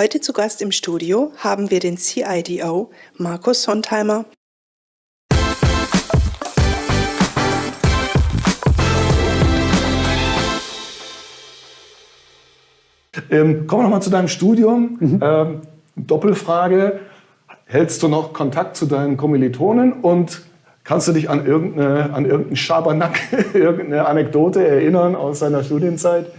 Heute zu Gast im Studio haben wir den CIDO Markus Sontheimer. Ähm, kommen wir nochmal zu deinem Studium. Mhm. Ähm, Doppelfrage. Hältst du noch Kontakt zu deinen Kommilitonen und kannst du dich an, irgendeine, an irgendeinen Schabernack, irgendeine Anekdote erinnern aus deiner Studienzeit?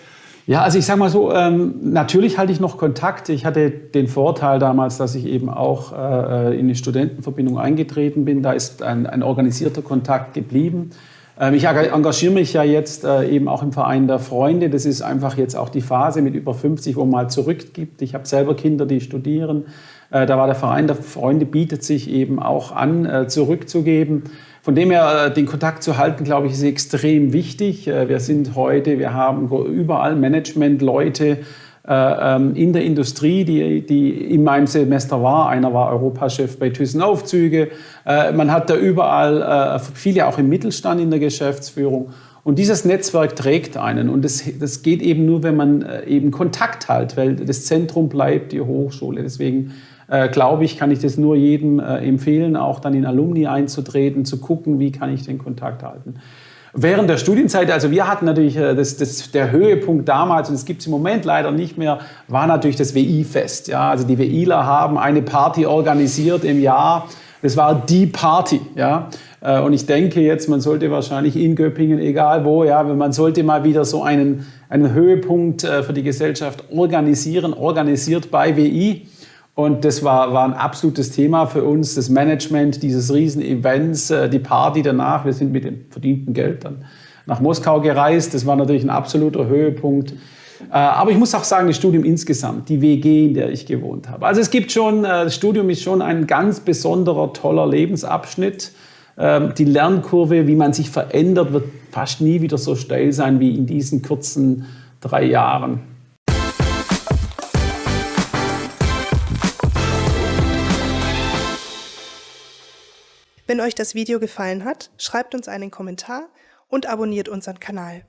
Ja, also ich sage mal so, ähm, natürlich halte ich noch Kontakt. Ich hatte den Vorteil damals, dass ich eben auch äh, in die Studentenverbindung eingetreten bin. Da ist ein, ein organisierter Kontakt geblieben. Ähm, ich engagiere mich ja jetzt äh, eben auch im Verein der Freunde. Das ist einfach jetzt auch die Phase mit über 50, wo man mal zurückgibt. Ich habe selber Kinder, die studieren. Äh, da war der Verein der Freunde, bietet sich eben auch an, äh, zurückzugeben. Von dem her, den Kontakt zu halten, glaube ich, ist extrem wichtig. Wir sind heute, wir haben überall Management-Leute, in der Industrie, die, die in meinem Semester war. Einer war Europachef bei Thyssen-Aufzüge. Äh, man hat da überall, äh, viele auch im Mittelstand in der Geschäftsführung. Und dieses Netzwerk trägt einen. Und das, das geht eben nur, wenn man eben Kontakt hat, weil das Zentrum bleibt die Hochschule. Deswegen äh, glaube ich, kann ich das nur jedem äh, empfehlen, auch dann in Alumni einzutreten, zu gucken, wie kann ich den Kontakt halten. Während der Studienzeit, also wir hatten natürlich äh, das, das, der Höhepunkt damals, und das gibt es im Moment leider nicht mehr, war natürlich das WI-Fest. Ja, also die WIler haben eine Party organisiert im Jahr. Das war die Party. Ja. Äh, und ich denke jetzt, man sollte wahrscheinlich in Göppingen, egal wo, ja, man sollte mal wieder so einen, einen Höhepunkt äh, für die Gesellschaft organisieren, organisiert bei WI. Und das war, war ein absolutes Thema für uns, das Management dieses Riesen-Events, äh, die Party danach. Wir sind mit dem verdienten Geld dann nach Moskau gereist. Das war natürlich ein absoluter Höhepunkt. Äh, aber ich muss auch sagen, das Studium insgesamt, die WG, in der ich gewohnt habe. Also es gibt schon, äh, das Studium ist schon ein ganz besonderer, toller Lebensabschnitt. Ähm, die Lernkurve, wie man sich verändert, wird fast nie wieder so steil sein wie in diesen kurzen drei Jahren. Wenn euch das Video gefallen hat, schreibt uns einen Kommentar und abonniert unseren Kanal.